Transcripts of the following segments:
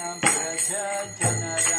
जन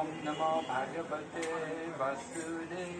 ॐ नमो भगवते वासुदेवाय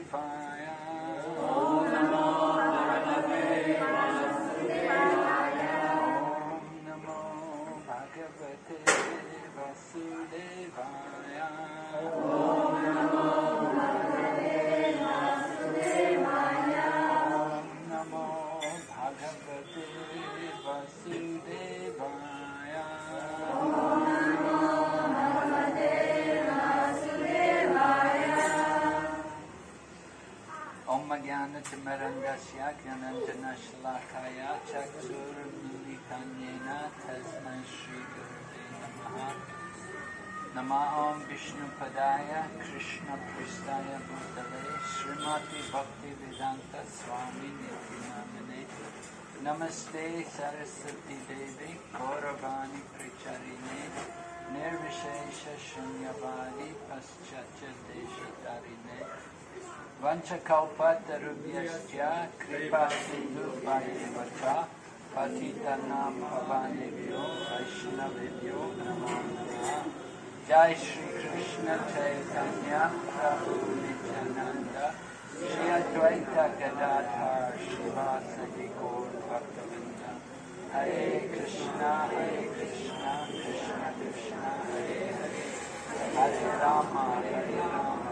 नमा ओम विष्णु श्रीमती भक्ति वेदांत नमस्ते सरस्वती देवी गौरवाणी प्रचारिणे निर्विशेष शून्यवादी पश्चाच देशतारिणे वंशकौपतरुभ्यश्च कृपा सिन्धु वच पतितनां भवानेभ्यो वैष्णवेभ्यो Jai Shri Krishna Chaitanya Prabhu Nityananda Shri Advaita Gadadhar Gaur Bhaktavrinda Hare Krishna Hare Krishna Krishna Krishna Hare Hare Hare Rama Hare Rama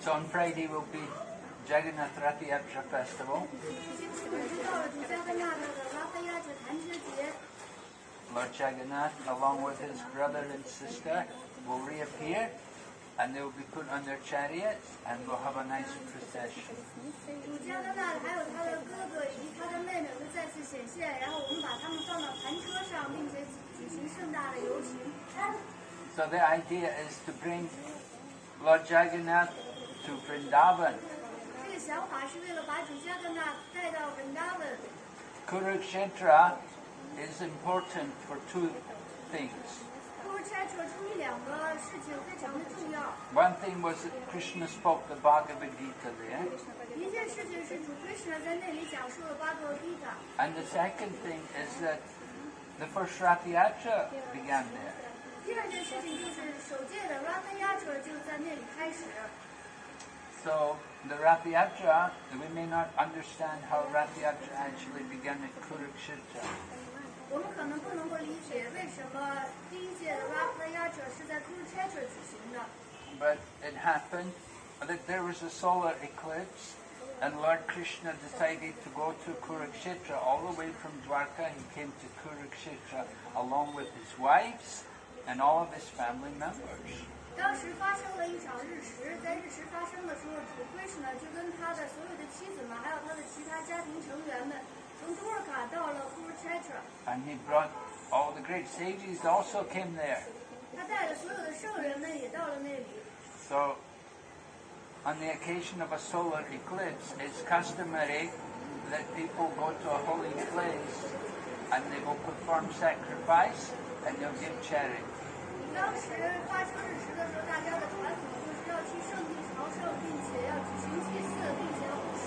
So on Friday we'll be Jagannath Rath Yatra Festival. Lord Jagannath, along with his brother and sister, will reappear and they will be put on their chariots and we'll have a nice procession. So the idea is to bring Lord Jagannath to Vrindavan 个想法是为了把主夏克纳带到 Vrindavan。Kurukshetra is important for two things. One thing was that Krishna spoke the Bhagavad Gita there. And the second thing is that the first Ratha Yatra began there. So the Ratha Yatra, we may not understand how Ratha Yatra actually began at Kurukshetra. But it happened that there was a solar eclipse and Lord Krishna decided to go to Kurukshetra all the way from Dwarka. He came to Kurukshetra along with his wives and all of his family members. 当时发生了一场日食，在日食发生的时候，主 Krishna 就跟他的所有的妻子们，还有他的其他家庭成员们，从多尔卡到了 Kurukshetra。 And he brought all the great sages also came there. 他带着所有的圣人们也到了那里。 So, on the occasion of a solar eclipse, it's customary that people go to a holy place and they will perform sacrifice and they'll give charity. 当时发生日食的时候， 大家的传统就是要去圣地朝圣，并且要举行祭祀，并且要布施。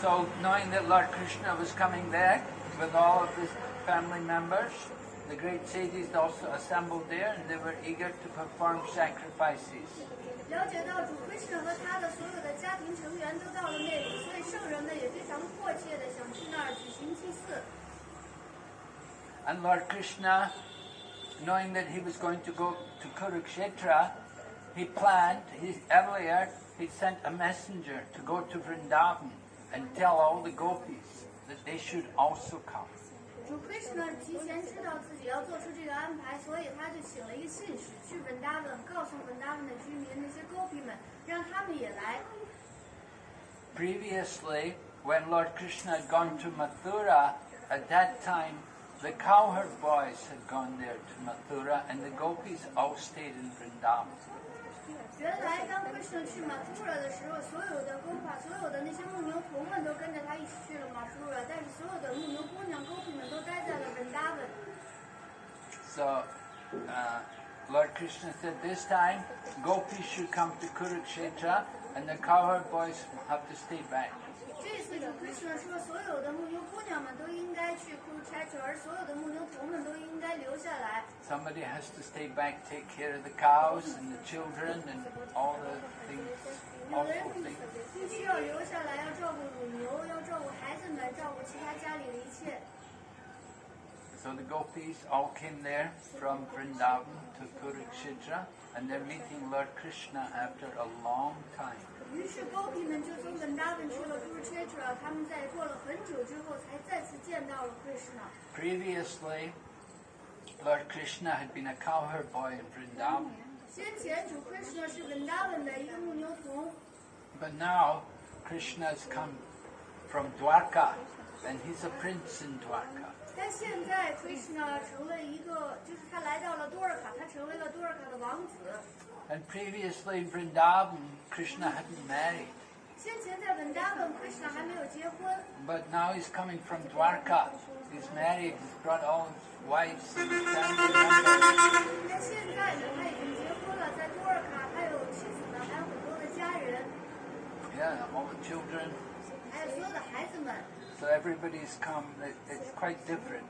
So, knowing that Lord Krishna was coming back with all of his family members, the great sages also assembled there and they were eager to perform sacrifices. 了解到主 Krishna 和他的所有的家庭成员都到了那里，所以圣人们也非常迫切的想去那儿举行祭祀。 And Lord Krishna knowing that he was going to go to Kurukshetra, he planned, he, earlier, he sent a messenger to go to Vrindavan and tell all the gopis that they should also come. Krishna Previously, when Lord Krishna had gone to Mathura, at that time the cowherd boys had gone there to Mathura and the gopis all stayed in Vrindavan. 原来当 Krishna 去马图尔的时候，所有的沟帕，所有的那些牧牛童们都跟着他一起去了马图尔，但是所有的牧牛姑娘、沟皮们都待在了文达文。 So, uh, Lord Krishna said this time, gopis should come to Kurukshetra and the cowherd boys have to stay back. 这次主 Krishna 说，所有的牧牛姑娘们都应该去 k u r u k h e t r 而所有的牧牛童们都应该留下来。 Somebody has to stay back, take care of the cows and the children and all the things, 有的人 awful things. 必须要留下来，要照顾乳牛，要照顾孩子们，照顾其他家里的一切。 So the gopis all came there from Vrindavan to Kurukshetra and they're meeting Lord Krishna after a long time. 于是沟皮们就从文达文去了 k u r u k h e t r 他们在过了很久之后，才再次见到了 Krishna。 Previously, Lord Krishna had been a cowherd boy in Vrindavan, 先前主 Krishna 是文达文的一个牧牛童， but now Krishna has come from Dwarka and he's a prince in Dwarka. 但现在 Krishna 成了一个，就是他来到了多尔卡，他成为了多尔卡的王子。 and previously in Vrindavan, Krishna hadn't married. But now he's coming from Dwarka. He's married, he's brought all his wives and his Yeah, all the children. So everybody's come. It's quite different.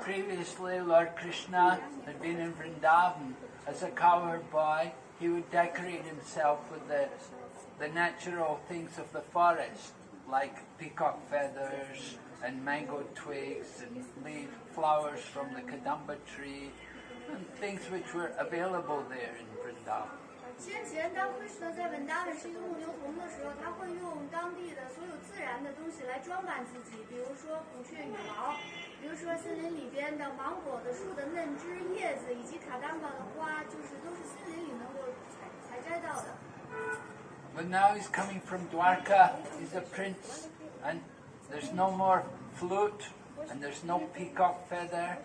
Previously, Lord Krishna had been in Vrindavan. As a cowherd boy, he would decorate himself with the, the natural things of the forest, like peacock feathers and mango twigs and leaf flowers from the kadamba tree, and things which were available there in Vrindavan. 先前当 Krishna 在文达文是一个牧牛童的时候，他会用当地的所有自然的东西来装扮自己，比如说孔雀羽毛，比如说森林里边的芒果的树的嫩枝、叶子，以及卡丹巴的花，就是都是森林里能够采采摘到的。 But now he's coming from Dwarka. He's a prince, and there's no more flute, and there's no peacock feather.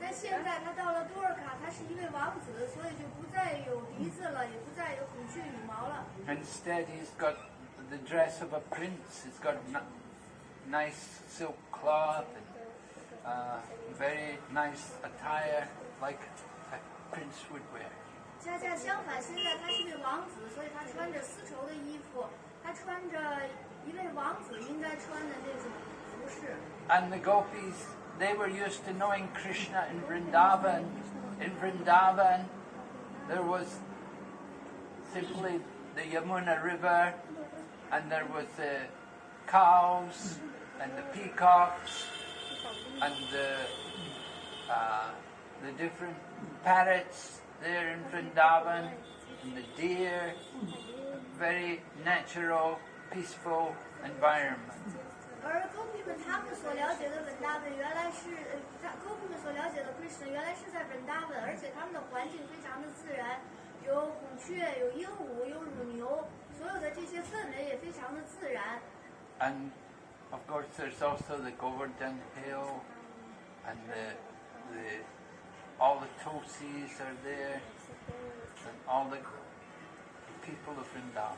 但现在他到了多尔卡，他是一位王子，所以就不 再有笛子了，也不再有孔雀羽毛了。 Instead, he's got the dress of a prince. He's got n- nice silk cloth and uh, very nice attire, like a prince would wear. 恰恰相反，现在他是位王子，所以他穿着丝绸的衣服，他穿着一位王子应该穿的那种服饰。 And the gopis, they were used to knowing Krishna in Vrindavan. In Vrindavan, there was simply the Yamuna River, and there was the cows and the peacocks and the uh, the different parrots there in Vrindavan and the deer. A very natural, peaceful environment. 而沟皮们他们所了解的文达本，原来是呃，他沟皮们所了解的 Krishna 原来是在文达本，而且他们的环境非常的自然，有孔雀，有鹦鹉，有乳牛，所有的这些氛围也非常的自然。And of course, there's also the Govardhan Hill, and the the all the Tulsis are there, and all the people of Vrindavan.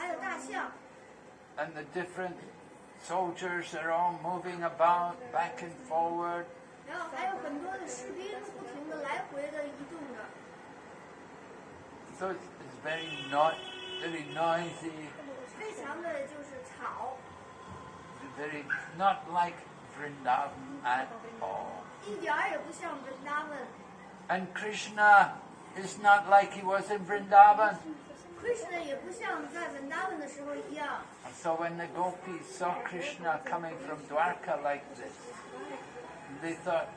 还有大象。 and the different soldiers are all moving about back and forward. 然后还有很多的士兵不停的来回的移动着， So it's, it's very not very noisy, 非常的就是吵， very not like Vrindavan at all. 一点儿也不像文达文。 And Krishna is not like he was in Vrindavan. And so when the gopis saw Krishna coming from Dwarka like this, they thought,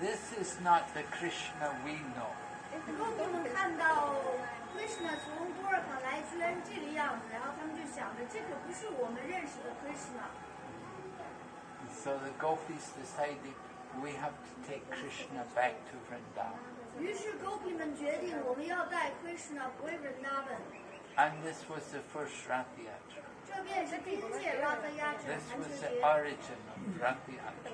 this is not the Krishna we know. So the gopis decided, we have to take Krishna back to Vrindavan. And this was the first Ratha Yatra. This was the origin of Ratha Yatra.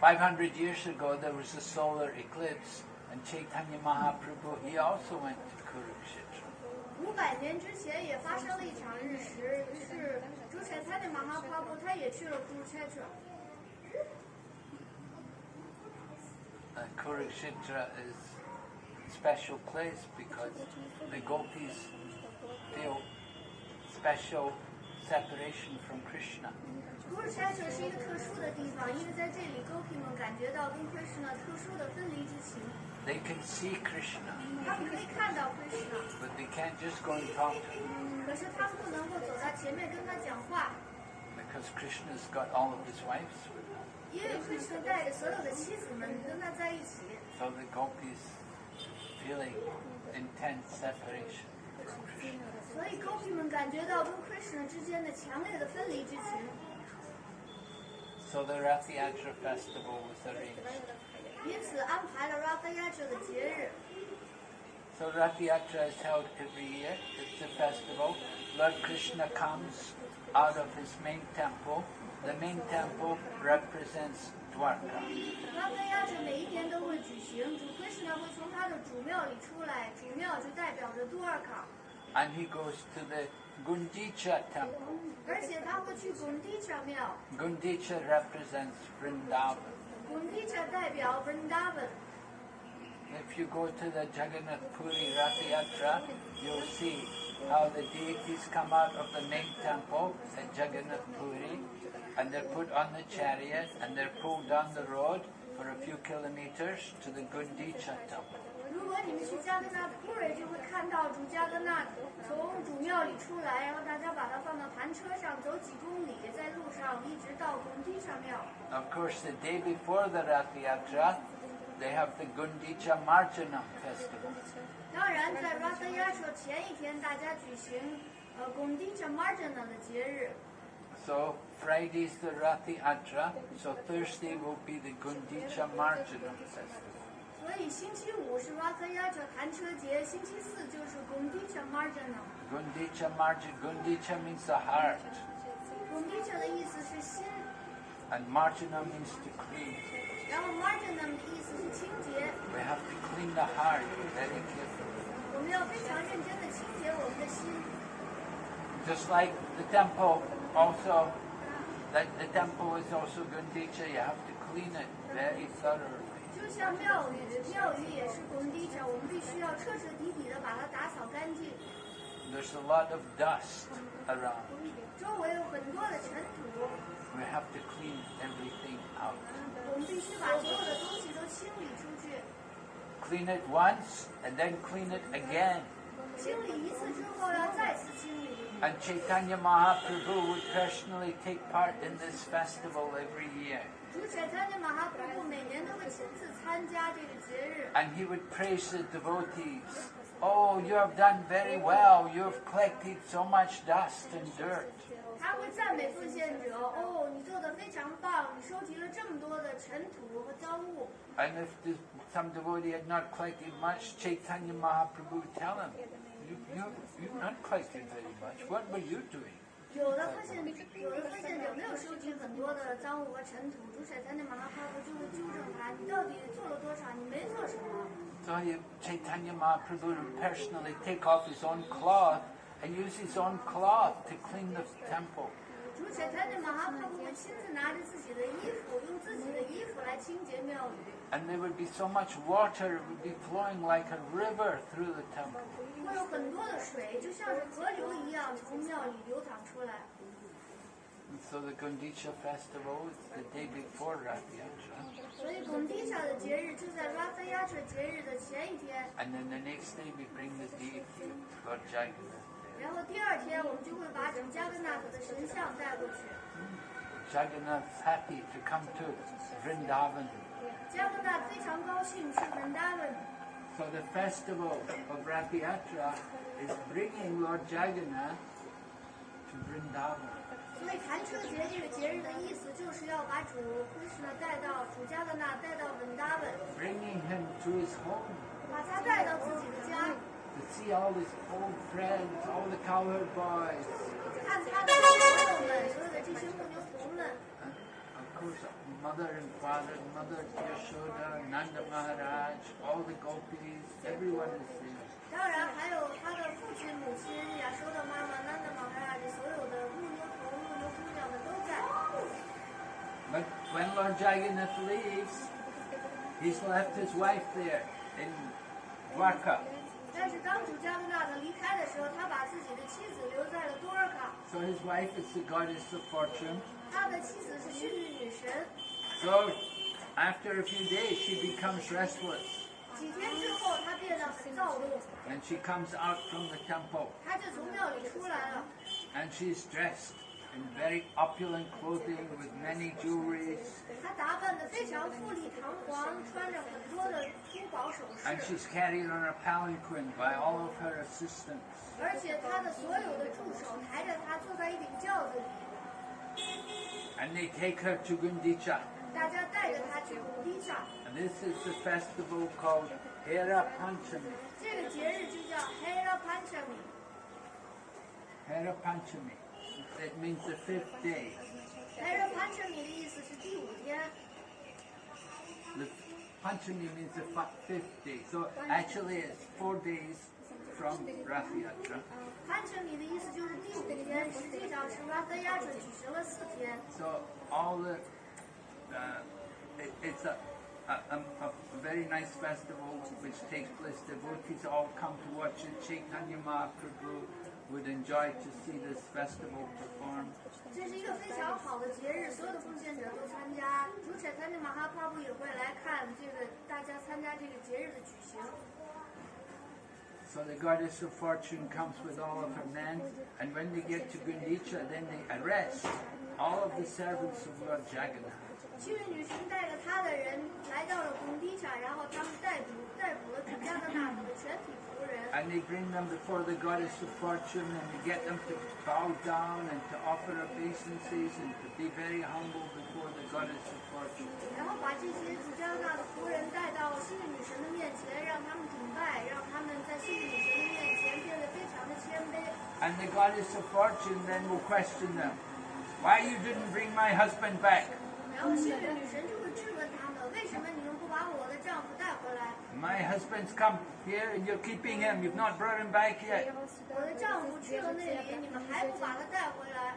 500 years ago, there was a solar eclipse, and Chaitanya Mahaprabhu, he also went to Kurukshetra. 五百年之前也发生了一场日食，于是主产他的妈妈花布他也去了 Kurukshetra。And Kurukshetra is a special place because the gopis feel special separation from Krishna. Kurukshetra 是一个特殊的地方，因为在这里 Gopi 们感觉到跟 Krishna 特殊的分离之情， They can see Krishna, 他们可以看到 Krishna， but they can't just go and talk to him 可是他们不能够走到前面跟他讲话， because Krishna's got all of his wives with him. So the gopis feeling intense separation. So gopi 们感觉到跟 Krishna 之间的强烈的分离之情。So the Ratha Yatra festival was arranged. 因此安排了 Ratha Yatra 的节日。So Rath Yatra is held every year. It's a festival. Lord Krishna comes out of his main temple The main temple represents Dwarka. Ratha Yatra 每一年都会举行，主 Krishna 会从他的主庙里出来，主庙就代表着多尔卡， And he goes to the Gundicha temple. 而且他会去 Gundicha 庙 Gundicha represents Vrindavan. ，Gundicha 代表 Vrindavan。 If you go to the Jagannath Puri Rath Yatra, you'll see how the deities come out of the main temple at Jagannath Puri and they're put on the chariot and they're pulled down the road for a few kilometers to the Gundicha temple. 如果你们去加格纳普瑞，就会看到主加格纳从主庙里出来，然后大家把它放到弹车上，走几公里，在路上一直到 Gundicha 庙。 Of course, the day before the Rath Yatra, they have the Gundicha Marjanam festival. 当然，在 Ratha Yatra 前一天，大家举行呃 Gundicha Marjana 的节日。 So Friday is the Ratha Yatra, so Thursday will be the Gundicha Marjanam Festival. 所以星期五是 Gundicha Marjanam, Gundicha means the heart. Gundicha Marjanam means to clean. 然后 have to clean the heart very carefully. Just like the temple also that the temple is also Gundicha, you have to clean it very thoroughly. 就像庙宇，庙宇也是 Gundicha，我们必须要彻彻底底的把它打扫干净。 There's a lot of dust around. 周围有很多的尘土， We have to clean everything out. 我们必须把所有的东西都清理出去。 Clean it once and then clean it again. 清理一次之后，要再次清理。 and Chaitanya Mahaprabhu would personally take part in this festival every year. And he would praise the devotees. Oh, you have done very well. You have collected so much dust and dirt. And if some devotee had not collected much, Chaitanya Mahaprabhu would tell him. you, you, you've not collected very much. What were you doing? 有的奉献，有的奉献者没有收集很多的脏物和尘土，主宰他的马哈帕布就会纠正他：你到底做了多少？你没做什么。 So he, Chaitanya Mahaprabhu would personally take off his own cloth and use his own cloth to clean the temple. 主且他的马哈帕布会亲自拿着自己的衣服，用自己的衣服来清洁庙宇， And there would be so much water, it would be flowing like a river through the temple. 会有很多的水，就像是河流一样从庙里流淌出来。And so the Gundicha festival is the day before Rath Yatra. 所以贡迪莎的节日就在 Ratha Yatra 节日的前一天，And then the next day we bring the deity, Lord Jagannath. 然后第二天我们就会把主加格纳克的神像带过去。Jagannath's happy to come to Vrindavan. 加格纳非常高兴去文 达文， So the festival of Rath Yatra is bringing Lord Jagannath to Vrindavan. 所以弹车节这个节日的意思就是要把主 Krishna 带到主加格纳带到文达文， Bringing him to his home 把他带到自己的家， to see all his old friends, all the cowherd boys. 看他的朋友们，所有的这些牧牛童们， And of course, mother and father, mother Yashoda, Nanda Maharaj, all the gopis, everyone is there. 当然还有他的父亲、母亲、亚收的妈妈、南的玛哈拉这所有的牧牛童、牧牛姑娘们都在。 But when Lord Jagannath leaves, he's left his wife there in Dwarka. 但是当主加格纳克离开的时候，他把自己的妻子留在了多尔卡， So his wife is the goddess of fortune. 他的妻子是幸运女神。 So after a few days, she becomes restless 几天之后，他变得很躁动， and she comes out from the temple 他就从庙里出来了。 and she's dressed in very opulent clothing with many jewelry. And she's carried on a palanquin by all of her assistants. And they take her to Gundicha. And this is the festival called Hera Panchami. Hera Panchami. Hera Panchami. It means the fifth day. Hera Panchami 的意思是第五天， The Panchami means the fi- fifth day. So actually it's four days from Rath Yatra. Panchami 的意思就是第五天，实际上是 Ratha Yatra 举行了四天。 So all the, uh, it, it's a, a, a, a very nice festival which takes place. Devotees all come to watch it. Chaitanya Mahaprabhu would enjoy to see this festival performed. 这是一个非常好的节日，所有的奉献者都参加。主产参的马哈帕布也会来看这个大家参加这个节日的举行。 So the goddess of fortune comes with all of her men, and when they get to Gundicha, then they arrest all of the servants of Lord Jagannath. 幸运女神带着她的人来到了贡迪场，然后他们逮捕 逮捕了主加格纳克的全体仆人， And they bring them before the goddess of fortune, and they get them to bow down and to offer obeisances and to be very humble before the goddess of fortune. 然后把这些主加格纳的仆人带到幸运女神的面前，让他们顶拜，让他们在幸运女神的面前变得非常的谦卑。 And the goddess of fortune then will question them, why you didn't bring my husband back? 然后幸运女神就会质问他们，为什么你 My husband's come here and you're keeping him. You've not brought him back yet. 我的丈夫去了那里，你们还不把他带回来？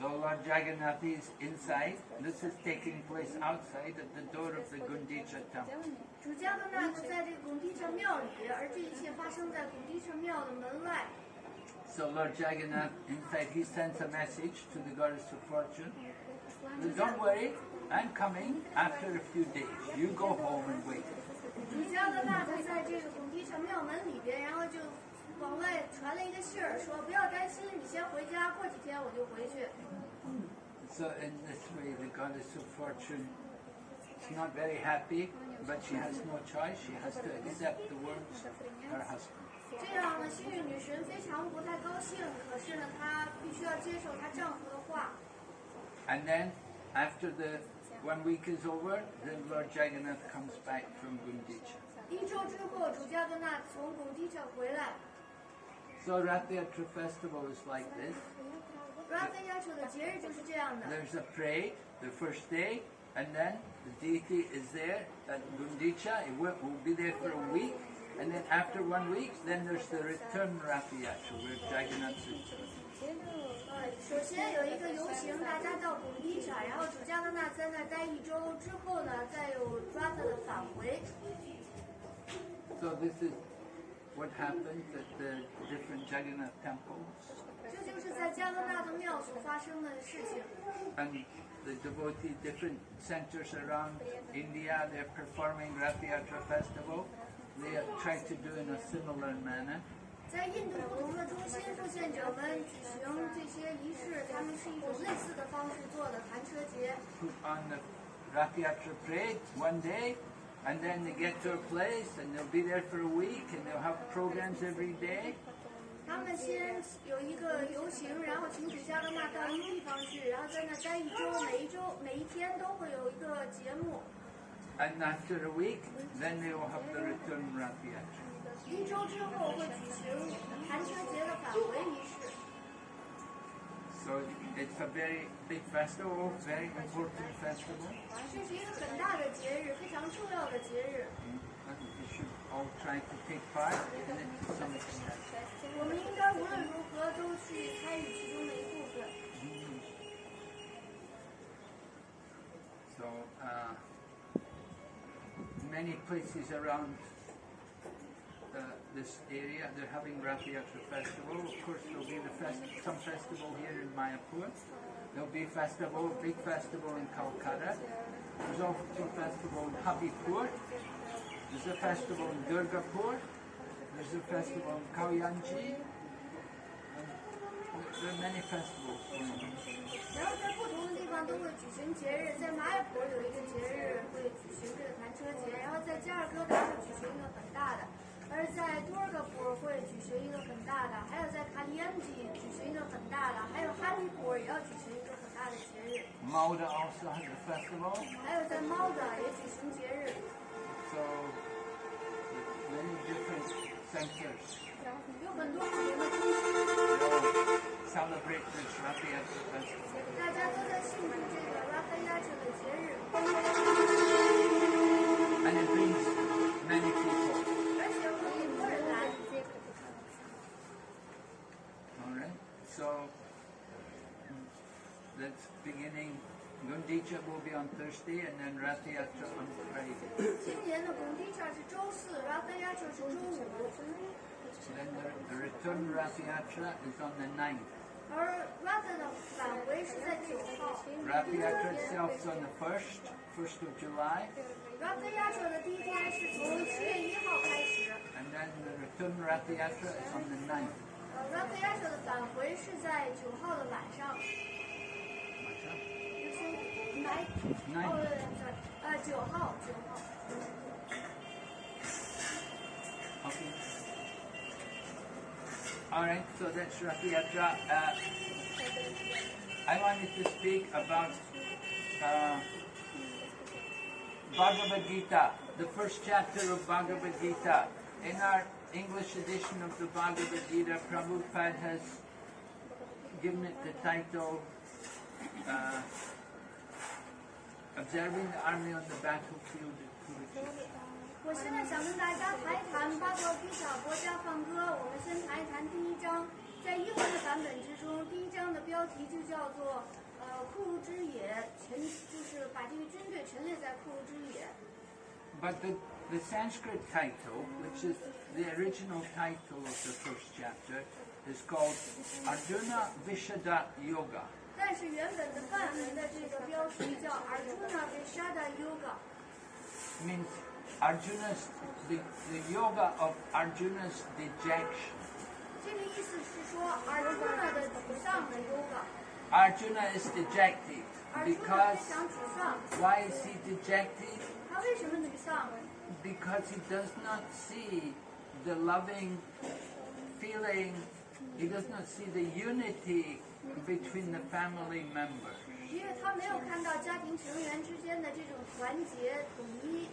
So Lord Jagannath is inside. This is taking place outside at the door of the Gundicha temple. 主加格纳克在这个贡地城庙里，而这一切发生在贡地城庙的门外。 So Lord Jagannath inside, he sends a message to the goddess of fortune. that, Don't worry, I'm coming after a few days. You go home and wait. 主加格纳克在这个贡地城庙门里边，然后就往外传了一个信儿，说不要担心，你先回家，过几天我就回去。So in this way, the goddess of fortune is not very happy, but she has no choice. She has to accept the words of her husband. 这样呢，幸运女神非常不太高兴，可是呢，她必须要接受她丈夫的话。And then, after the One week is over, then Lord Jagannath comes back from Gundicha. So Ratha Yatra festival is like this. Ratha Yatra 的节日就是这样的。There's a parade the first day, and then the deity is there at Gundicha. It will, will be there for a week, and then after one week, then there's the return Ratha Yatra where Jagannath is. 首先有一个游行，大家到贡地上，然后主加勒纳在那待一周之后呢，再有 Rata 的返回。So this is what happens at the different Jagannath temples. 这就是在加勒纳的庙所发生的事情。And the devotees, different centers around India, they're performing Rath Yatra festival. They try to do in a similar manner. 在印度不同的中心，奉献者们举行这些仪式，他们是一种类似的方式做的弹车节。Put on the Rath Yatra parade one day, and then they get to a place and they'll be there for a week and they'll have programs every day. 他们先有一个游行，然后请指加勒纳到一个地方去，然后在那待一周，每一周每一天都会有一个节目。And after a week, then they will have to return Rath Yatra. So it's a very big festival, very important festival. 这是一个很大的节日，非常重要的节日。And we should all try to take part in it to some extent. 我们应该无论如何都去参与其中的一部分。So, uh, many places around uh, this area, they're having Rath Yatra festival. Of course, there'll be the fest- some festival here in Mayapur. There'll be a festival, a big festival in Calcutta. There's also a festival in Habipur. There's a festival in Durgapur. There's a festival in Kalyanji. There are many festivals 都会举行节日，在马雅坡有一个节日会举行这个弹车节，然后在加尔各答会举行一个很大的，而在多尔戈坡会举行一个很大的，还有在卡利安吉举行一个很大的，还有哈利坡也要举行一个很大的节日，Malda also has a festival. 还有在猫的也举行节日，So many different centers 有很多不同的中心，To celebrate this Rath Yatra festival. 大家都在性的这个拉菲拉城的节日。And it brings many people. so mm, that's beginning. Gundicha will be on Thursday and then Ratha Yatra on Friday. 今年的 Gundicha the, the return Ratha Yatra is on the 9th. 而 Rata 的返回是在九号 Rath Yatra itself is on the first, first of July. 亚者的第一天是从七月一号开始，And then the return Rath Yatra is on the 9th. 呃，Rata 亚者的返回是在九号的晚上。，Nine. 对对对，呃，九号，九号。Okay. Alright, so that's Rath Yatra. Uh, I wanted to speak about uh, Bhagavad Gita, the first chapter of Bhagavad Gita. In our English edition of the Bhagavad Gita, Prabhupada has given it the title uh, Observing the Army on the Battlefield at Kurukshetra. 我现在想跟大家谈一谈巴格比塔国家放歌。我们先谈一谈第一章，在英文的版本之中，第一章的标题就叫做“呃，库鲁之野”，陈就是把这个军队陈列在库鲁之野。But the, the Sanskrit title, which is the original title of the first chapter, is called Arjuna Vishada Yoga. 但是原本的梵文的这个标题叫 Arjuna Vishada Yoga，means Arjuna's the, the yoga of Arjuna's dejection. 这个意思是说 Arjuna 的沮丧的 yoga。 Arjuna is dejected Arjuna because 非常沮丧， why is he dejected? 他为什么沮丧？ Because he does not see the loving feeling, he does not see the unity between the family members. 因为他没有看到家庭成员之间的这种团结统一。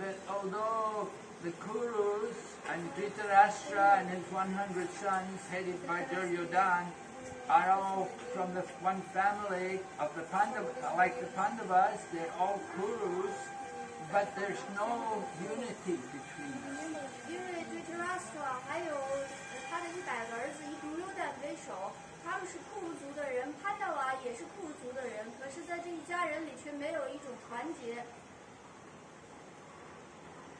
that although the Kurus and Dhritarashtra and his 100 sons, headed by Duryodhan, are all from the one family of the Pandavas, like the Pandavas, they're all Kurus, but there's no unity between them. 因为对 t e r a s t r a 还有呃他的一百个儿子以独优旦为首， 他们是库族的人，潘达瓦也是库族的人，可是，在这一家人里却没有一种团结。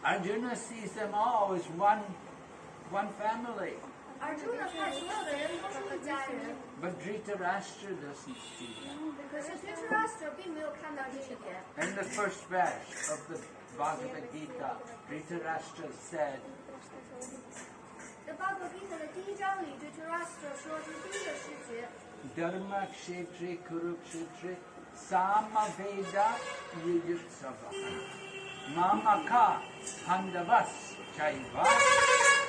Arjuna sees them all as one, one family. Arjuna has children, but Dhritarashtra doesn't see them. Because Dhritarashtra In the first verse of the Bhagavad Gita, Dhritarashtra said, Dharma Kshetri Kurukshetri Samaveta Yuyutsavaha. mamaka pandavas chaiva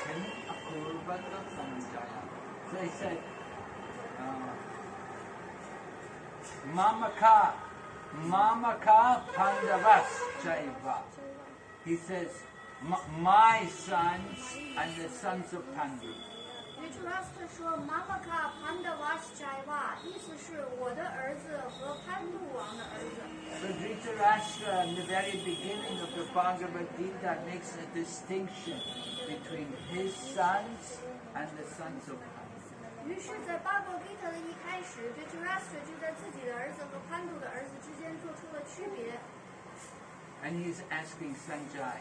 kim akurvata sanjaya. So he said, uh, mamaka, mamaka pandavas chaiva. He says, "M- my sons and the sons of Pandu. d r i t a r a s t r 说 “Mama ka panda was jaiva”，意思是我的儿子和潘度王的儿子。 So that's uh, in the very beginning of the Bhagavad Gita makes a distinction between his sons and the sons of Pandu. 于是，在《八部给他的一开始，这 Dhritarashtra he's asking Sanjay,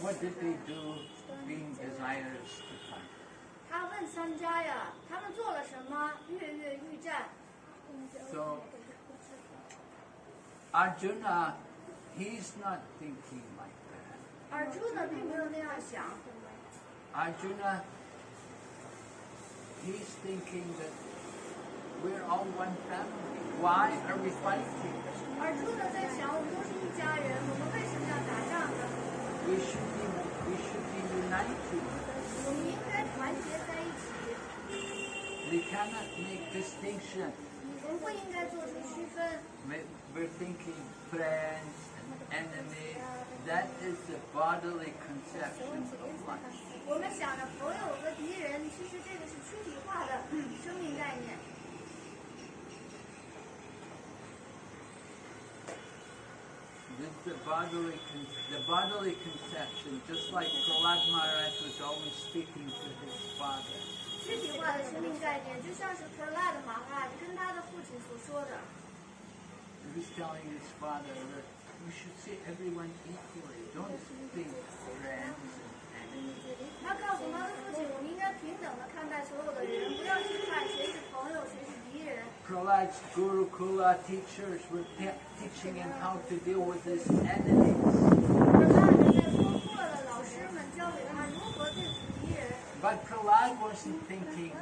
what did they do being desirous to Pandu? 他问三家呀，他们做了什么？跃跃欲战。So Arjuna, he's not thinking like that. 而朱呢，并没有那样想。 Arjuna, he's thinking that we're all one family. Why are we fighting? 而朱呢，在想，我们都是一家人，我们为什么要打仗呢？ We should be we should be united. 我们应该团结在一起， We cannot make distinction. 我们不应该做出区分。 We- We're thinking friends and enemies. That is the bodily conception of life. 我们想着朋友和敌人，其实这个是躯体化的生命概念。 This is the bodily con- the bodily conception, just like Prahlad Maharaj was always speaking to his father. 躯体化的生命概念，就像是 p r a d 马哈跟他的 父亲所说的， He was telling his father that you should see everyone equally. Don't think friends and enemies. 他告诉他的父亲，我们应该平等的看待所有的人，不要去看谁是朋友，谁是敌人。 Prahlad's Gurukula teachers were te- teaching him how to deal with his enemies. p r a d 在说库勒的老师们教给他如何对付敌人， But Prahlad wasn't thinking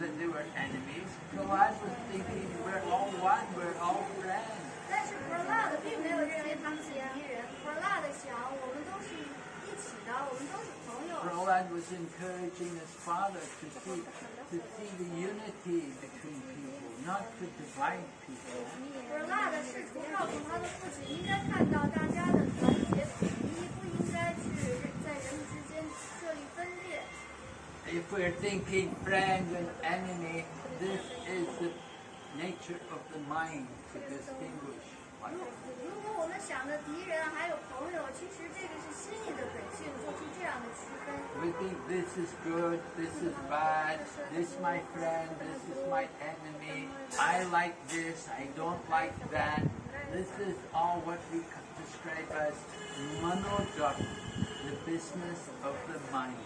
that they were enemies. Prahlad was thinking we're all one, we're all friends. 但是 p r a d 并没有认为他们是敌人 p r a d 想我们都是一起的，我们都是朋友。 Prahlad was encouraging his father to see, to see the unity between people, not to divide people. p r a d 试图告诉他的父亲，应该看到大家的团结 if we're thinking friend and enemy, this is the nature of the mind to distinguish. We think this is good, this is bad, this is my friend, this is my enemy. I like this, I don't like that. This is all what we describe as manodharma, the business of the mind.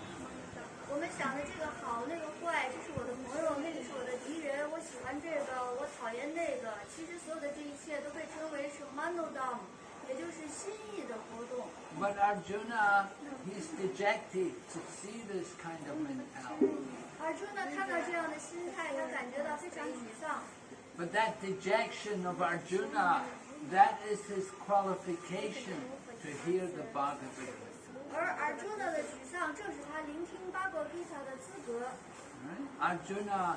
我们想的这个好，那个坏，这是我的朋友，那个是我的敌人，我喜欢这个，我讨厌那个。其实所有的这一切都被称为是 manodharma，也就是心意的活动。But Arjuna, he's dejected to see this kind of mentality. Arjuna 看到这样的心态，他感觉到非常沮丧。But that dejection of Arjuna, that is his qualification to hear the Bhagavad Gita. 而而朱呢的沮丧，正是他聆听巴格比塔的资格。 Right? Arjuna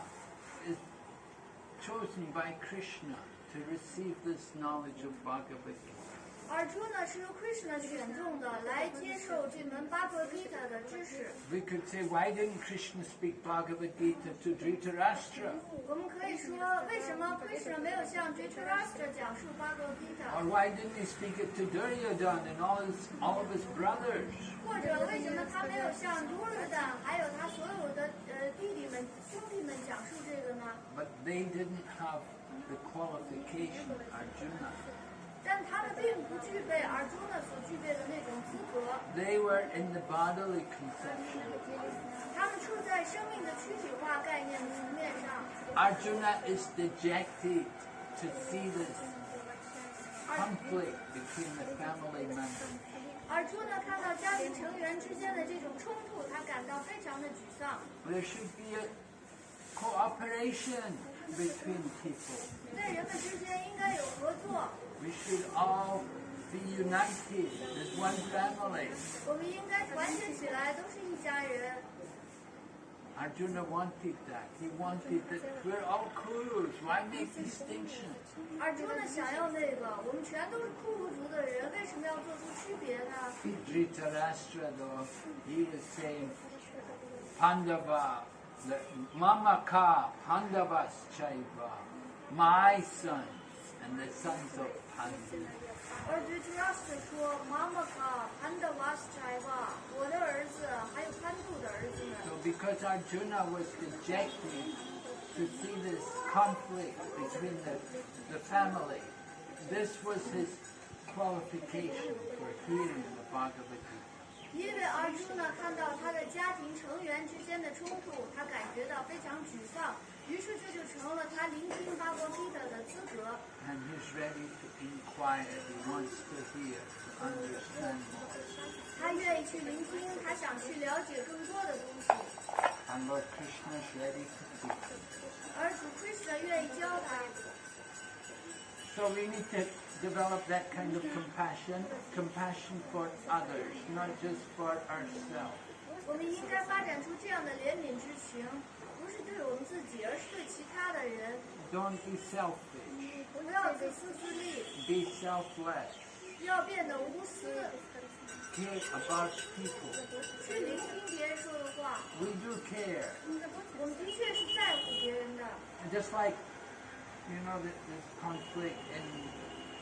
is chosen by Krishna to receive this knowledge of Bhagavad Gita. 尔朱呢是由 Krishna 选中的来接受这门 Bhagavad Gita 的知识。 We could say, why didn't Krishna speak Bhagavad Gita to Dhritarashtra? 我们可以说，为什么 Krishna 没有向 Dhritarashtra 讲述 Bhagavad Gita？ Or why didn't he speak it to Duryodhana and all his all of his brothers? 或者为什么他没有向多尔丹还有他所有的呃弟弟们、兄弟们讲述这个呢？ But they didn't have the qualification Arjuna. They were in the bodily conception. Arjuna is dejected to see this conflict between the family members. There should be a cooperation between people. We should all be united as one family. Arjuna wanted that. He wanted that we're all Kurus. Why make distinctions? Dhritarashtra though, he was saying, Pandava, Mama ka Pandavas Chaiva, my sons and the sons of 而对 t r u s t 说：“妈妈卡潘德瓦斯柴吧，我的儿子还有潘杜的儿子们。 So because Arjuna was dejected to see this conflict between the, the family, this was his qualification for hearing the Bhagavad Gita. 因为尔朱呢看到他的家庭成员之间的冲突，他感觉到非常沮丧， 于是这就成了他聆听巴国 Gita 的资格。And he's ready to inquire, he wants to hear, to understand more. 他愿意去聆听，他想去了解更多的东西。And Lord Krishna is ready to teach 而主 Krishna 愿意教他。So we need to develop that kind of compassion, compassion for others, not just for ourselves. 我们应该发展出这样的怜悯之情，不 是对我们自己，而是对其他的人。 Don't be selfish. 不要自私自利， Be selfless. 要变得无私， Care about people. 去聆听别人说的话。 We do care. 我们的确是在乎别人的。 And just like, you know, th- this conflict in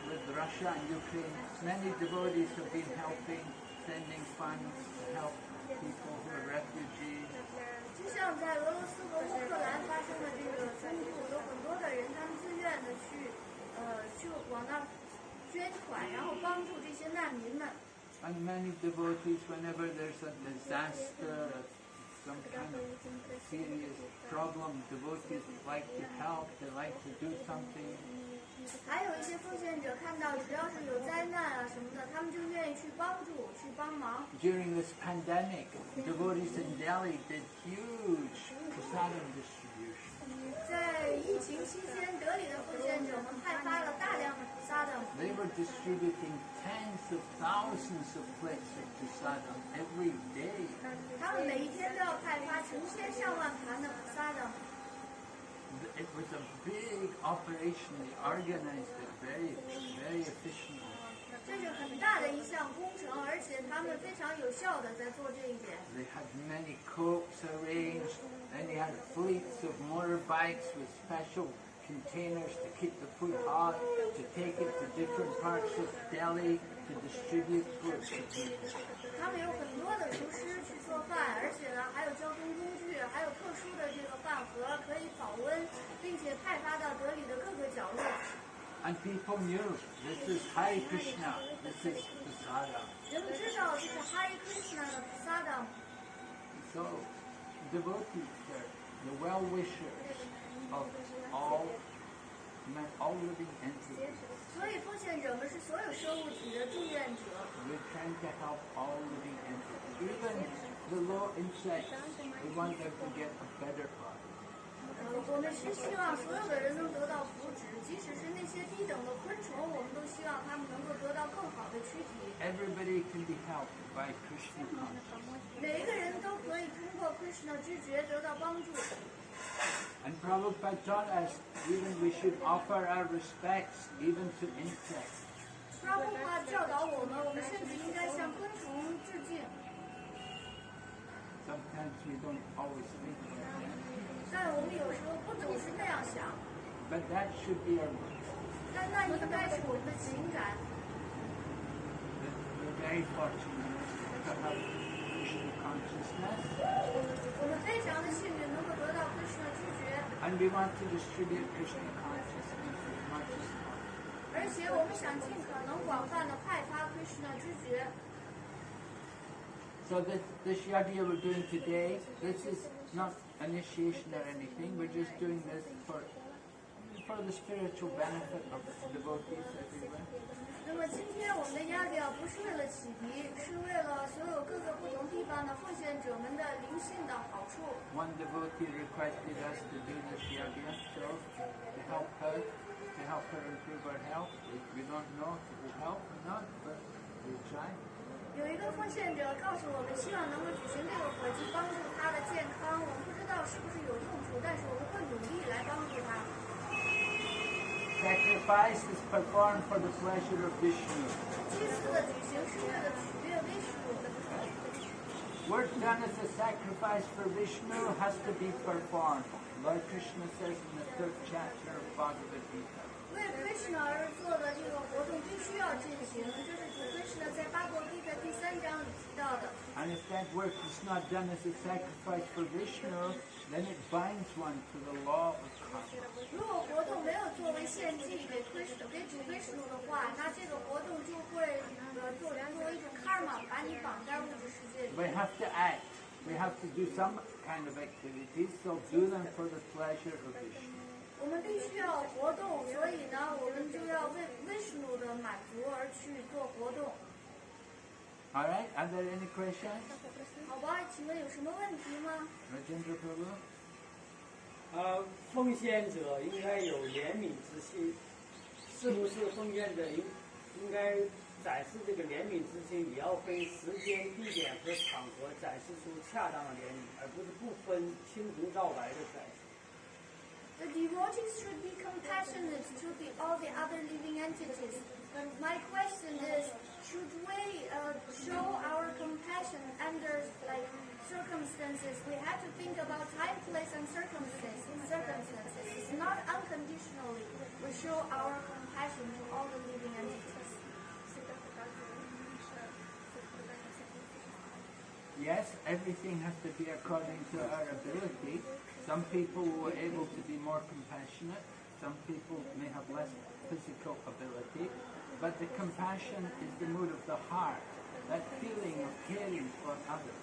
with Russia and Ukraine, many devotees have been helping, sending funds to help people who are refugees. 像在俄罗斯和乌克兰发生的这个冲突，有很多的人他们自愿的去，呃，去往那儿捐款，然后帮助这些难民们。And many devotees, whenever there's a disaster, some kind of serious problem, devotees like to help, they like to do something. 还有一些奉献者看到只要是有灾难啊什么的，他们就愿意去帮助、去帮忙。During this pandemic, devotees in Delhi did huge prasadam distribution. 在疫情期间，德里的奉献者们派发了大量的菩萨的，They were distributing tens of thousands of plates of prasadam every day. 他们每一天都要派发成千上万盘的菩萨的。It was a big operation. They organized it very, very efficiently. 这是很大的一项工程，而且他们非常有效的在做这一点。 They had many copes arranged, and they had fleets of motorbikes with special containers to keep the food hot, to take it to different parts of Delhi to distribute food to people. 他们有很多的厨师去做饭，而且呢还有交通工具， 还有特殊的这个饭盒可以保温，并且派发到德里的各个角落。And people knew this is Hare Krishna, this is Prasada. 人们知道这是 Hare Krishna 的菩萨的，So, devotees the well-wishers of all, all living entities. 所以奉献者们是所有生物体的祝愿者。We're trying to help all living entities, even the low insects. We want them to get a better body. 呃，我们是希望所有的人能得到福祉，即使是那些低等的昆虫，我们都希望他们能够得到更好的躯体。 Everybody can be helped by Krishna consciousness. 每一个人都可以通过 Krishna 知觉得到帮助。 And Prabhupada taught us even we should offer our respects even to insects. 布拉布帕教导我们，我们甚至应该向昆虫致敬。 但我们有时候不总是那样想，But that should be our 但那应该是我们的情感。We're very fortunate to have Krishna consciousness, 我们非常的幸运能够得到 Krishna 知觉，and we want to distribute Krishna consciousness as much as possible. 而且我们想尽可能广泛的派发 Krishna 知觉。So this, this yajna we're doing today, this is not initiation or anything. We're just doing this for for the spiritual benefit of devotees everywhere. 那么今天我们的压调不是为了启迪，是为了所有各个不同地方的奉献者们的灵性的好处。 One devotee requested us to do this yajna, so to help her, to help her improve her health. We, we don't know if it will help or not, but we'll try. 有一个奉献者告诉我们，希望能够举行这个火鸡，帮助他的健康。我们不知道是不是有用处，但是我们会努力来帮助他。 Sacrifice is performed for the pleasure of Vishnu. 祭祀的举行是为了取悦威士鲁。 Work done as a sacrifice for Vishnu has to be performed. Lord Krishna says in the third chapter of Bhagavad Gita. 章里提到的。 And if that work is not done as a sacrifice for Vishnu, then it binds one to the law of karma. 如果活动没有作为献祭给 Krishna 给主 Krishna 的话，那这个活动就会呃作作为一种 karma 把你绑在物质世界里。 We have to act. We have to do some kind of activities, so do them for the pleasure of Vishnu. 我们必须要活动，所以呢，我们就要 All right? Are there any questions? 好吧，请问有什么问题吗？Rajendra Prabhu? 呃，奉献者应该有怜悯之心，是不是奉献者应应该展示这个怜悯之心，也要分时间、地点和场合展示出恰当的怜悯，而不是不分青红皂白的展示。The devotees should be compassionate to the, all the other living entities. But My question is, should we uh, show our compassion under like circumstances? We have to think about time, place, and circumstances. Circumstances. Not unconditionally. We show our compassion to all the living entities. Yes, everything has to be according to our ability. Some people were able to be more compassionate. Some people may have less physical ability. But the compassion is the mood of the heart, that feeling of caring for others.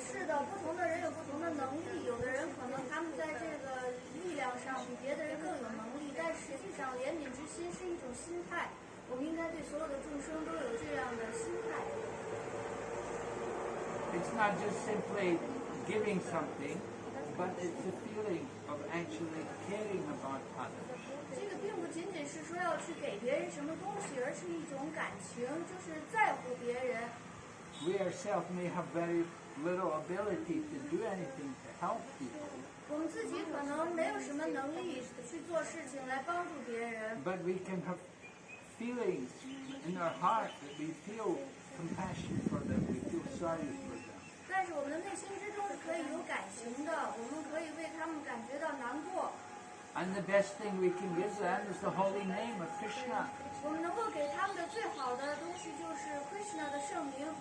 是的，不同的人有不同的能力，有的人可能他们在这个力量上比别的人更有能力，但实际上怜悯之心是一种心态，我们应该对所有的众生都有这样的心态。 It's not just simply giving something, but it's a feeling of actually caring about others. 仅仅是说要去给别人什么东西，而是一种感情，就是在乎别人。We ourselves may have very little ability to do anything to help people, 我们自己可能没有什么能力去做事情来帮助别人，but we can have feelings in our heart that we feel compassion for them, we feel sorry for them. 但是我们的内心之中是可以有感情的，我们可以为他们感觉到难过。And the best thing we can give them is the holy name of Krishna.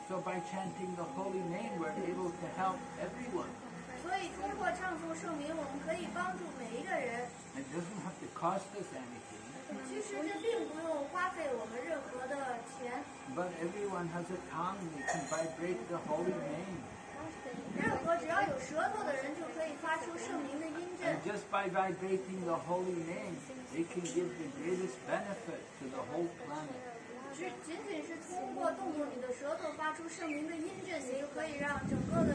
So by chanting the holy name, we're able to help everyone. It doesn't have to cost us anything. But everyone has a tongue, they can vibrate the holy name. 任何只要有舌头的人就可以发出圣名的音震 And。just by vibrating the holy name, they can give the greatest benefit to the whole planet. 只仅仅是通过动动你的舌头发出圣名的音震，你就可以让整个的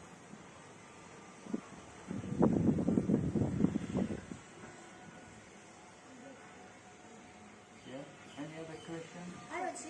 she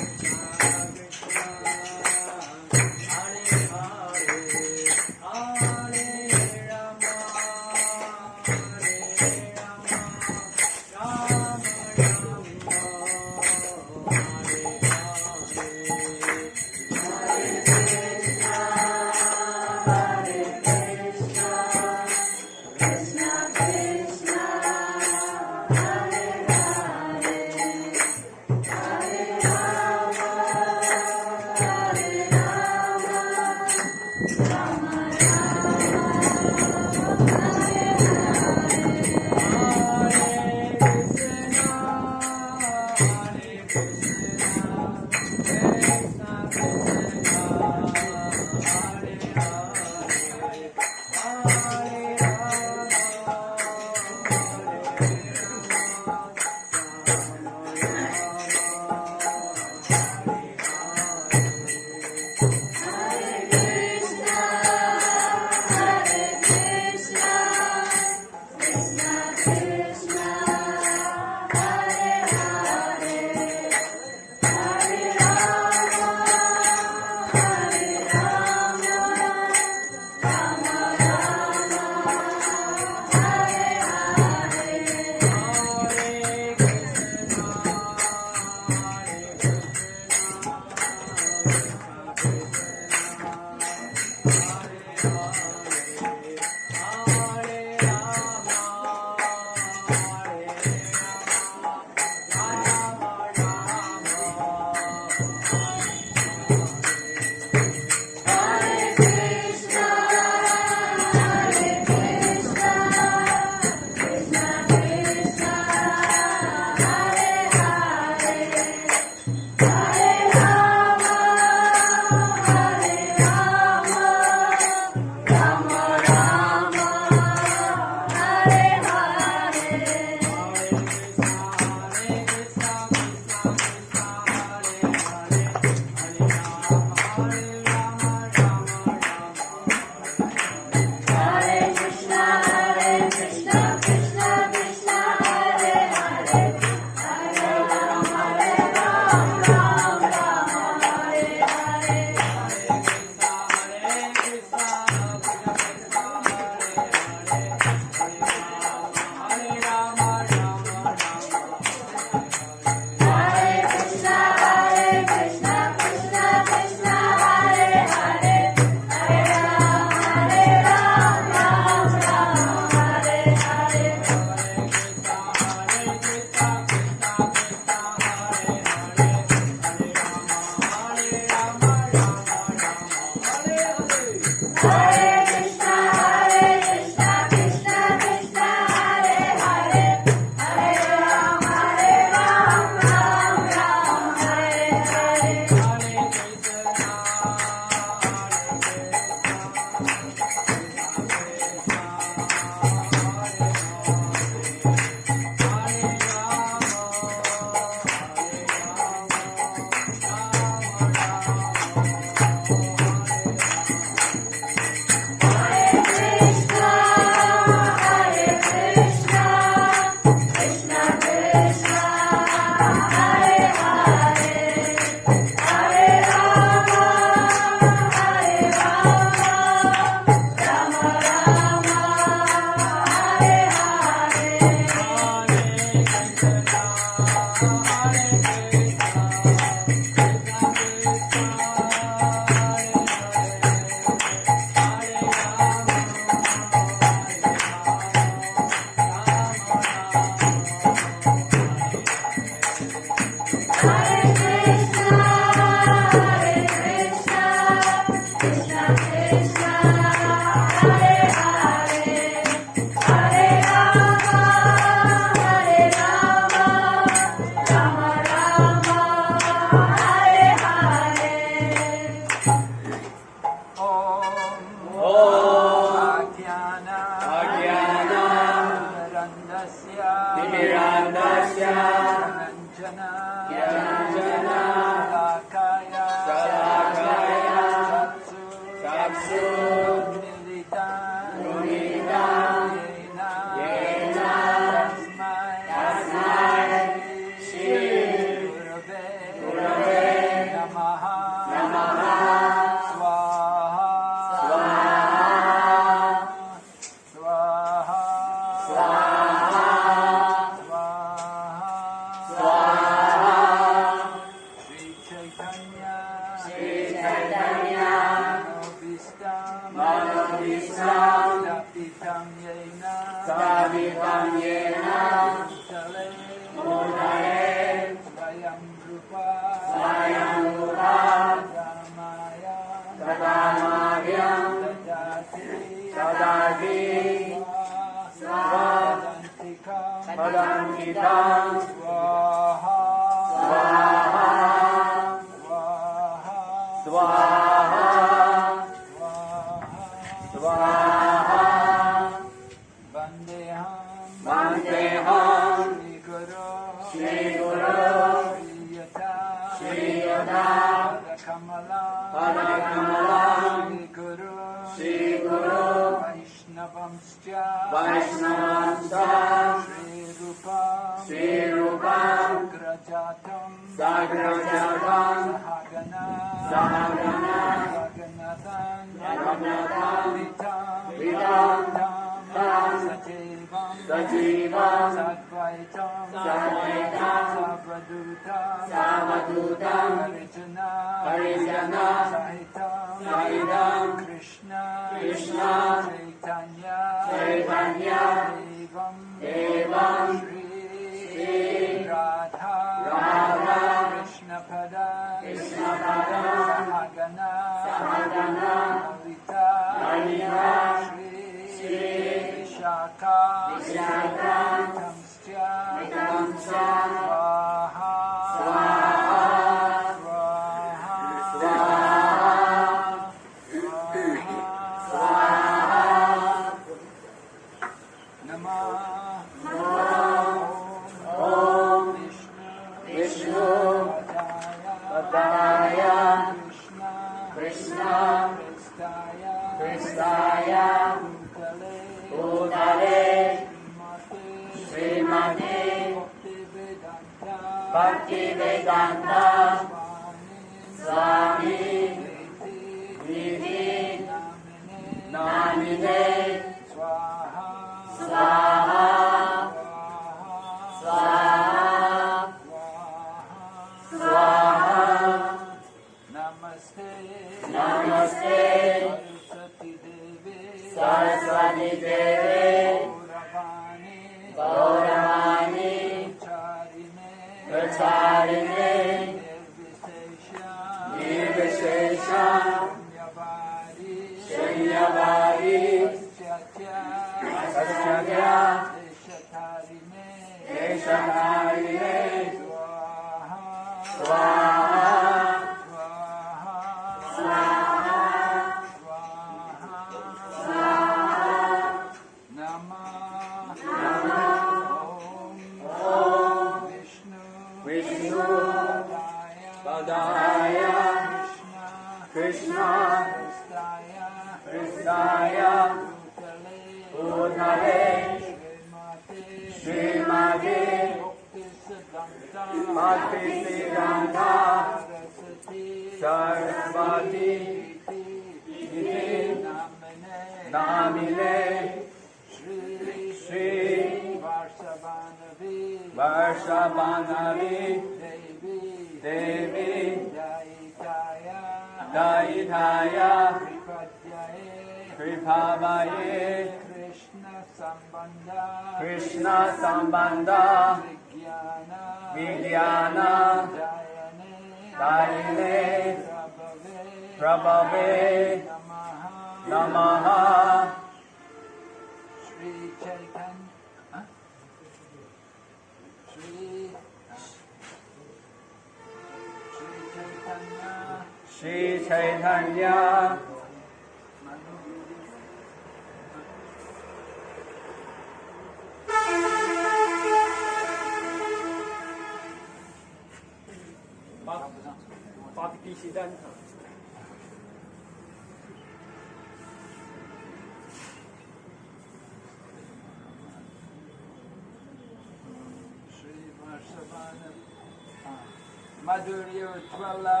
Madhurya Ujjvala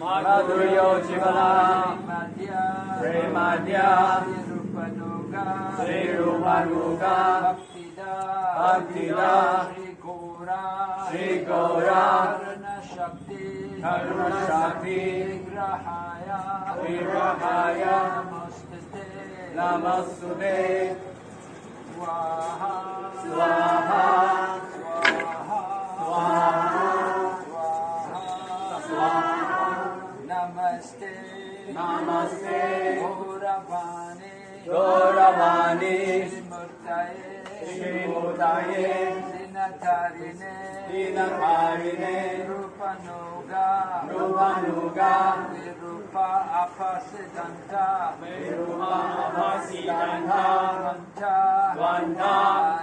Madhurya Ujjvala Madhya Premadya Sri Rupanuga Sri Rupanuga Bhaktida Bhaktida Sri Gaura Shri Gaura Karuna Shakti Karuna Namaste Gauravani Gauravani Srimurtaye Srimurtaye Dinatarine Dinakarine Rupanuga Rupanuga Virupa Apasidanta Virupa Apasidanta Vanta Vanta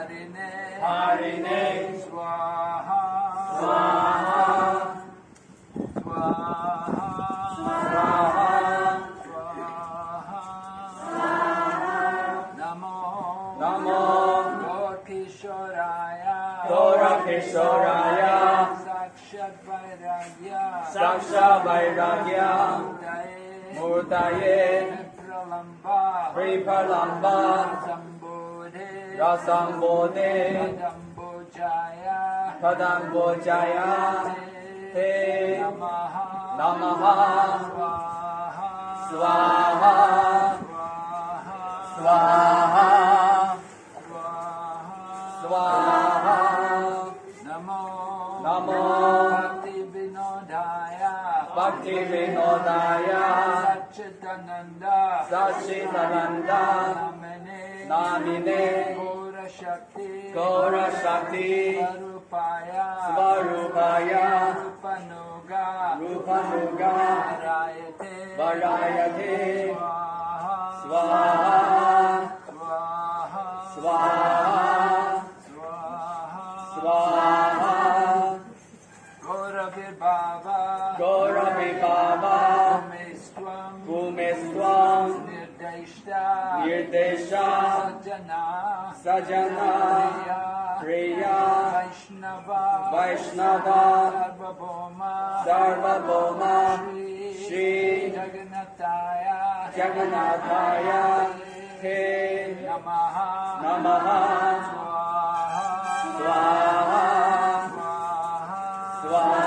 Harine Harine Swaha Swaha Swaha Swaha Gaurakishoraya Sakshat Vairagya Saksha Vairagya Murtaye. Pralamba Pripalamba Sambodhe Rasambodhe. Padambojaya. Padambojaya. Te Namaha. Namaha. Swaha. Swaha. Swaha. Swaha Bhakti Vinodaya Satchitananda Namane Namine Gaura Shakti Gaura Shakti Rupanuga Rupanuga Nirdeshta Nirdesha Sajana Sajana Priya Vaishnava Vaishnava Sarvabhauma Sarvabhauma Shri Shri Jagannathaya Jagannathaya Te Namaha Namaha Swaha Swaha Swaha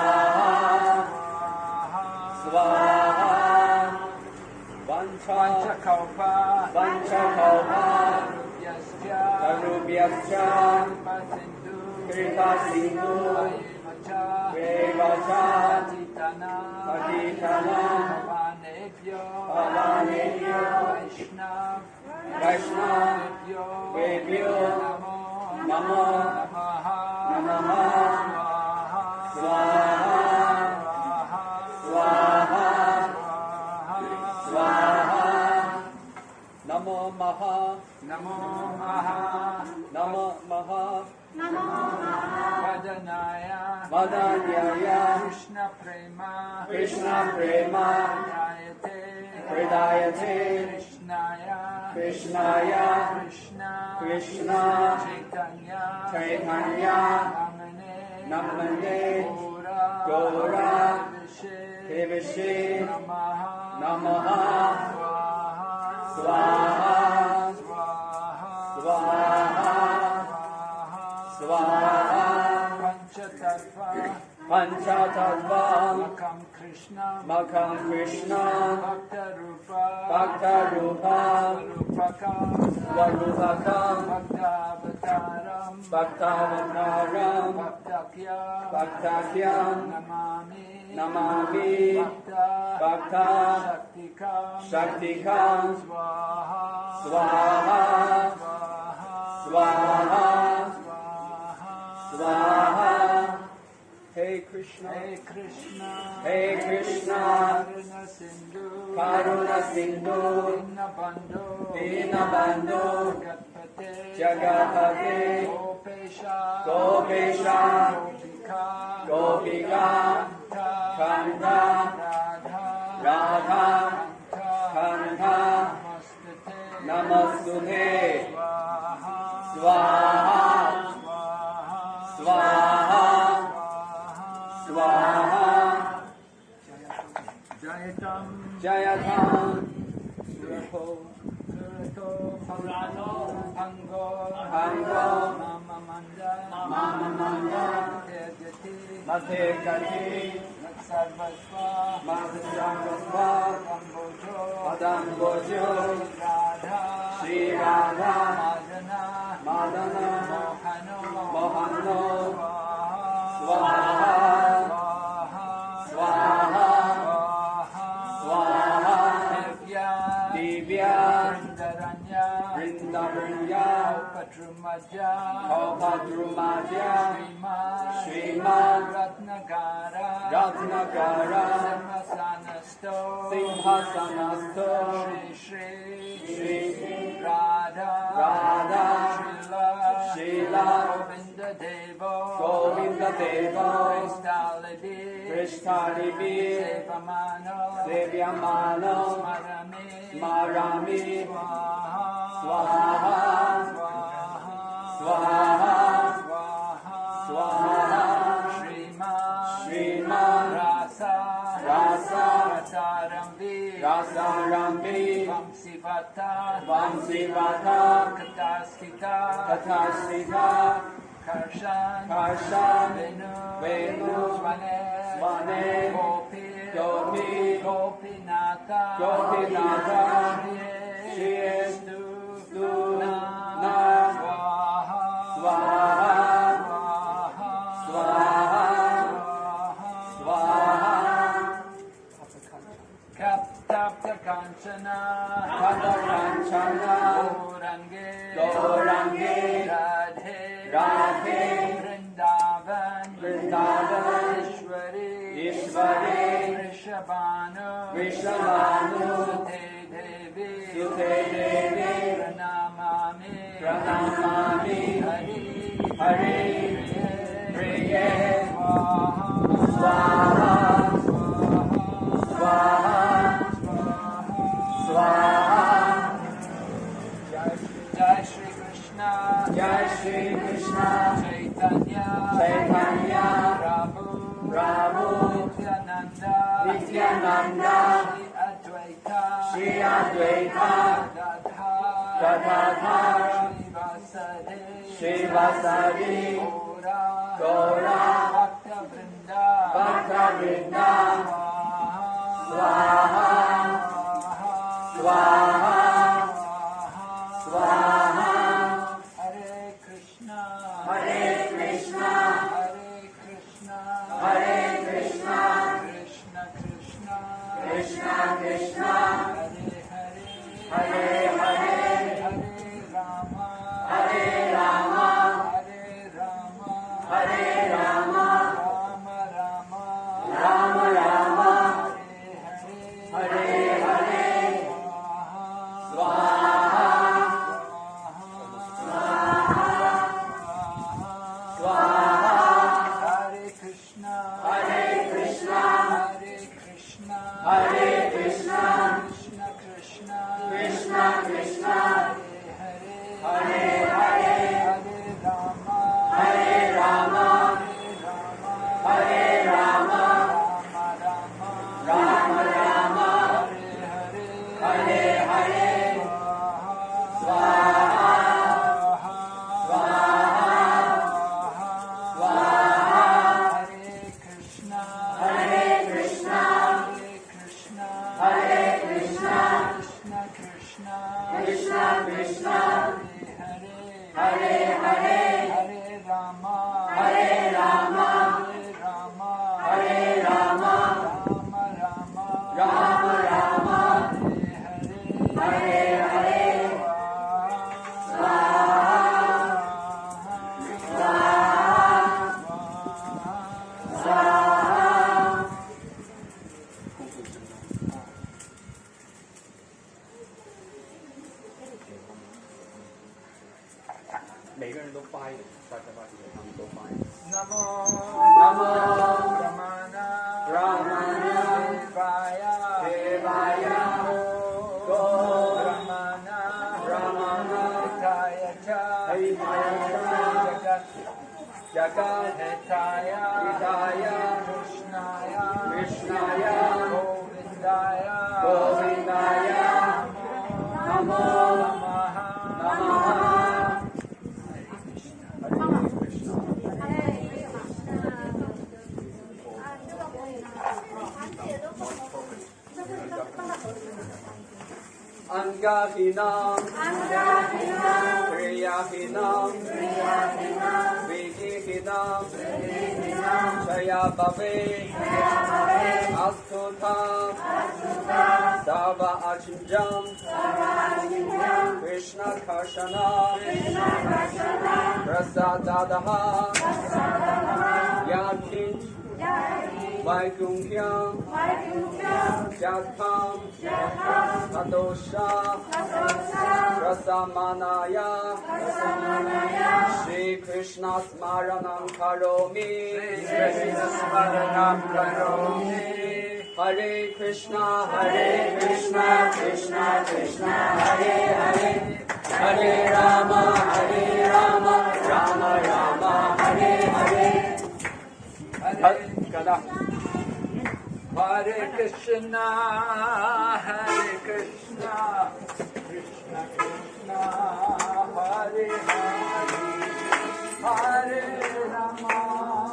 Vanchakalpa Rubhyascha Karubhyascha Pasindu Kripa Sindhu नमो। महा नम महा कृष्ण प्रेमा कृष्ण प्रेमा कृष्णप्रेमा। विधायते विधायते कृष्णाय। कृष्णा। कृष्णा। चैतन्या। चैतन्या। नमने। नमने। गौरा। गौरा। विषे नमः। नमः। स्वाहा। स्वाहा। Panchatattva Makam Krishna Makam Krishna Bhakta Rupa Bhakta Rupa Rupakam Varupakam Bhaktavataram Bhaktavataram Bhaktakyam Bhaktakyam Namami Namami Bhakta Shaktikam Shaktikam Swaha Swaha Swaha Swaha Swaha Hey Krishna. Hey Krishna. Hey Krishna. Karuna Sindhu. Karuna Sindhu. Dinabandhu Dinabandhu Jagatpate Jagatpate Gopesha. Gopesha. Gopika. Gopika. Kanta. Radha. Radha. Kanta. Namastute Swaha. Swaha Jayatam Jayatam Suraho Purato, Purato, Pango, Pango, Mama Manda, Mama Manda, Tejati, Matekati, Sarvasva, Madhusarvasva, Kambojo, Madambojo, Radha, Sri Radha, Madana, Madana, Mohano, Mohano, Swaha, Vrindaranya, Vrindavaranya, Patrumaja, Kalpadrumaja, Sriman, Sriman, Ratnagara, Ratnagara, Simhasanasto, Simhasanasto, Shri Shri, Shri Radha, Radha, Srila, Govinda Devo, Govinda Devo, Kristalibi, Krishtalibi, Sevamano, Sevyamano, Smarami, Swaha, Swaha, Swaha, Swaha, Swaha, Swaha, Shriman, Shriman, Rasa, Rasa, Rasarambi, Rasarambi, Vamsivata, Vamsivata, Kataskita, Katasika, Karshan, Karshan, Venu, Venu, Svane, Svane, Gopi, Gopi, Gopinata, Gopinata, Shriye, Shriye, Kanchana, Kadakanchana, Gaurange, Gaurange, Radhe, Radhe, Vrindavan, Vrindavan, Ishwari, Ishwari, Vrishabhanu, Vrishabhanu, Sute Devi, Sute Devi, Pranamami, Pranamami, Hari, Hari, Priye, Swaha, Swaha, Swaha, Jai Shri Krishna, Jai Shri Krishna, Chaitanya, Chaitanya, Prabhu, Prabhu, Nityananda, Nityananda, Shri Advaita, Gadadhar, Shri Gaura, Gaura, Bhakta Vrinda, Swaha, Hare Krishna, Adosha, Rasamanaya, Shri Krishna Smaranam Karomi, Krishna Smaranam Karomi. Hare Krishna, Hare Krishna, Krishna Krishna, Hare Hare, Hare Rama, Hare Rama, Rama Rama, Hare Hare. Hare Hare Krishna, Hare Krishna, Krishna Krishna, Hare Hare, Hare Rama,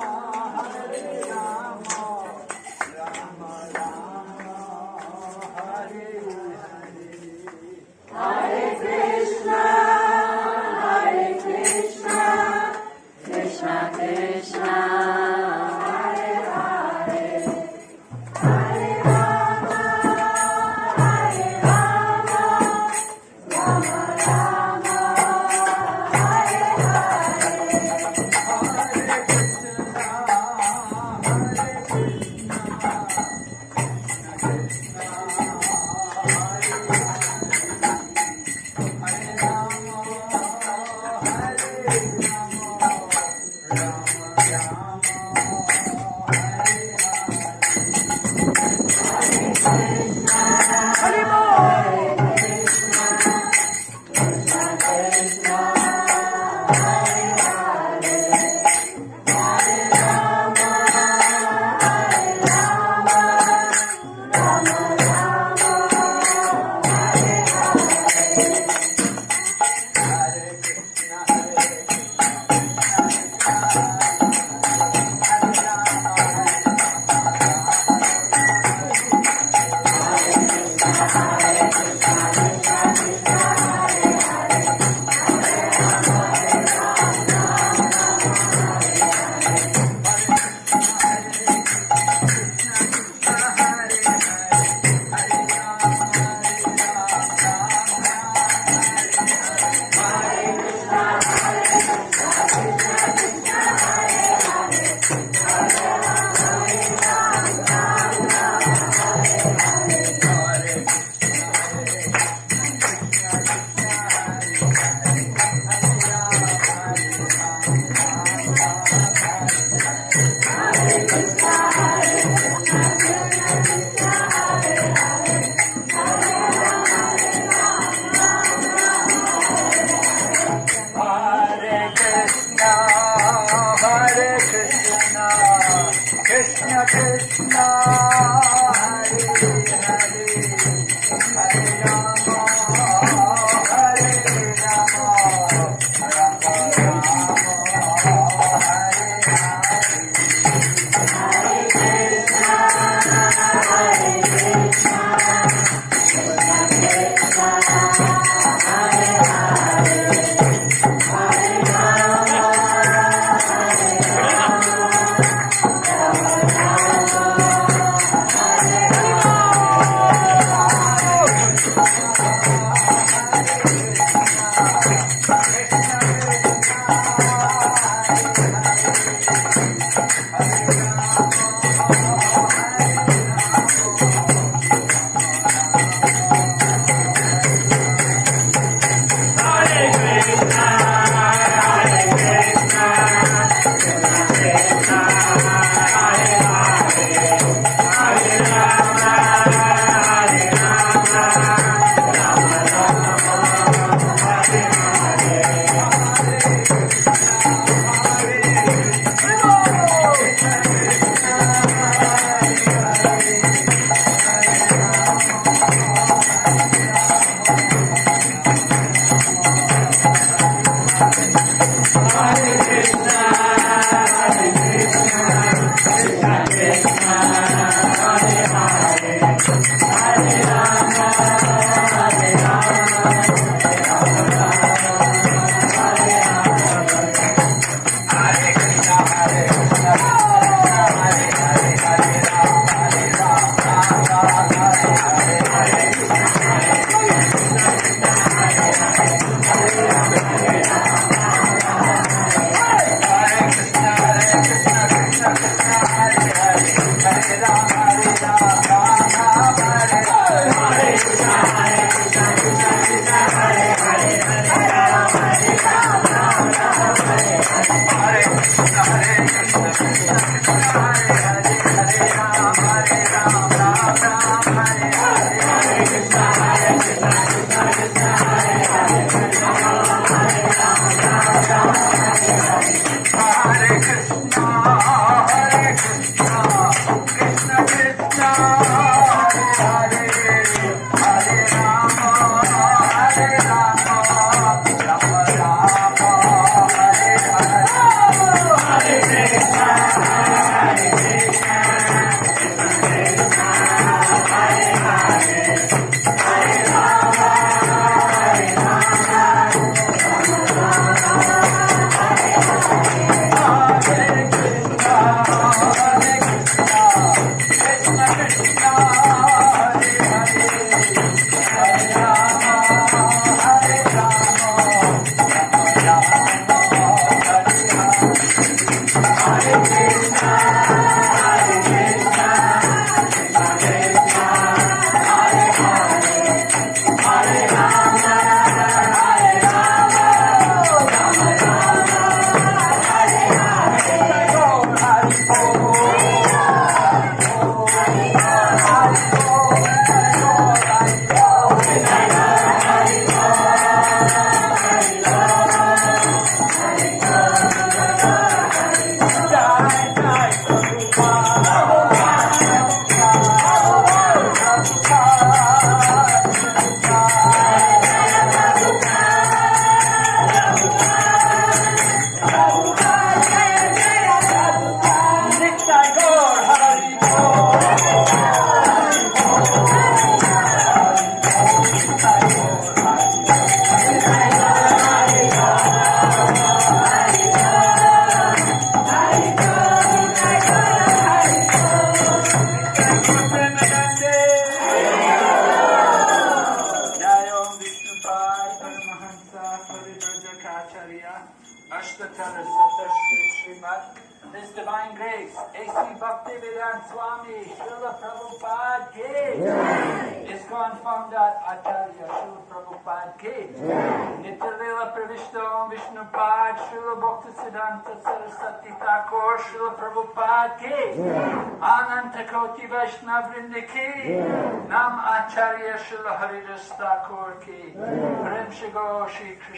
Hare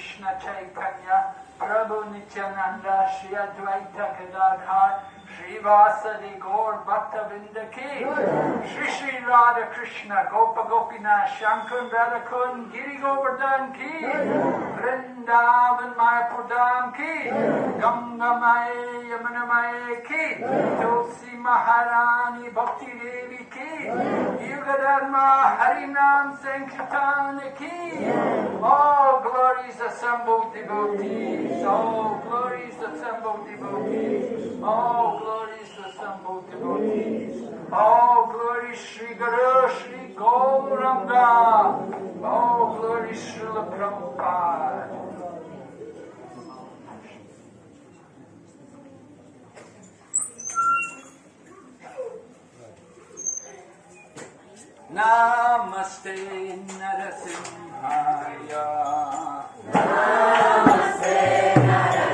Krishna Chaitanya Prabhu Nityananda Shri Advaita Gadadhar Shri Vasadi Gaur Bhaktavrinda Ki. Shri Shri Radha Krishna Gopa Gopinath Shankun Radhakund Giri Govardhan Ki. Vrindavan Mayapur Dham Ki. Ganga Maye Yamuna Maye Ki Tulsi Maharani Bhakti Devi Ki. Yuga Dharma Harinam Sankirtan Ki. All glories assembled devotees. All glories assembled devotees. All glories assembled devotees. All glories Sri Guru Sri Gauranga. All glories Srila Prabhupada. Namaste Narasimhaya. Namaste Narasimhaya